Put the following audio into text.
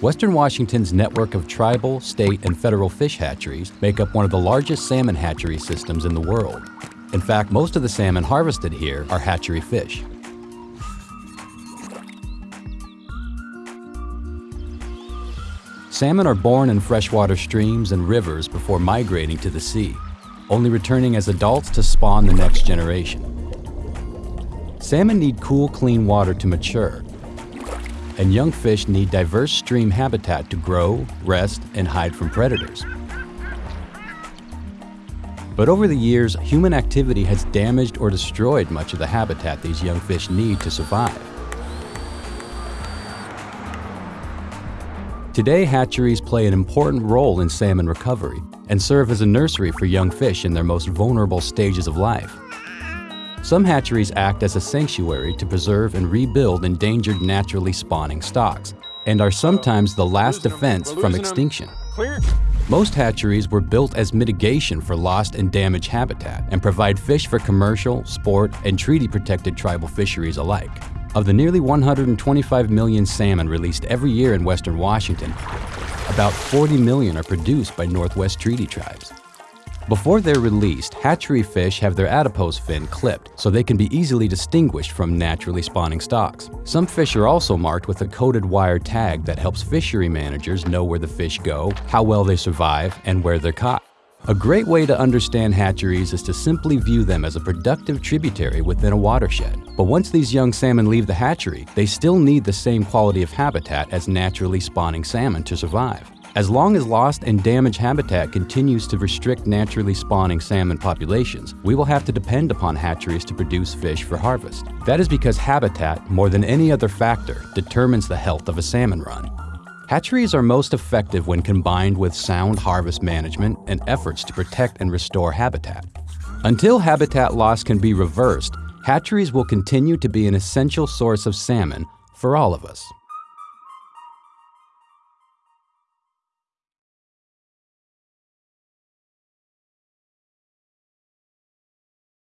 Western Washington's network of tribal, state, and federal fish hatcheries make up one of the largest salmon hatchery systems in the world. In fact, most of the salmon harvested here are hatchery fish. Salmon are born in freshwater streams and rivers before migrating to the sea, only returning as adults to spawn the next generation. Salmon need cool, clean water to mature, and young fish need diverse stream habitat to grow, rest, and hide from predators. But over the years, human activity has damaged or destroyed much of the habitat these young fish need to survive. Today, hatcheries play an important role in salmon recovery and serve as a nursery for young fish in their most vulnerable stages of life. Some hatcheries act as a sanctuary to preserve and rebuild endangered naturally spawning stocks and are sometimes the last defense from extinction. Most hatcheries were built as mitigation for lost and damaged habitat and provide fish for commercial, sport, and treaty-protected tribal fisheries alike. Of the nearly 125 million salmon released every year in western Washington, about 40 million are produced by Northwest Treaty tribes. Before they're released, hatchery fish have their adipose fin clipped so they can be easily distinguished from naturally spawning stocks. Some fish are also marked with a coded wire tag that helps fishery managers know where the fish go, how well they survive, and where they're caught. A great way to understand hatcheries is to simply view them as a productive tributary within a watershed. But once these young salmon leave the hatchery, they still need the same quality of habitat as naturally spawning salmon to survive. As long as lost and damaged habitat continues to restrict naturally spawning salmon populations, we will have to depend upon hatcheries to produce fish for harvest. That is because habitat, more than any other factor, determines the health of a salmon run. Hatcheries are most effective when combined with sound harvest management and efforts to protect and restore habitat. Until habitat loss can be reversed, hatcheries will continue to be an essential source of salmon for all of us.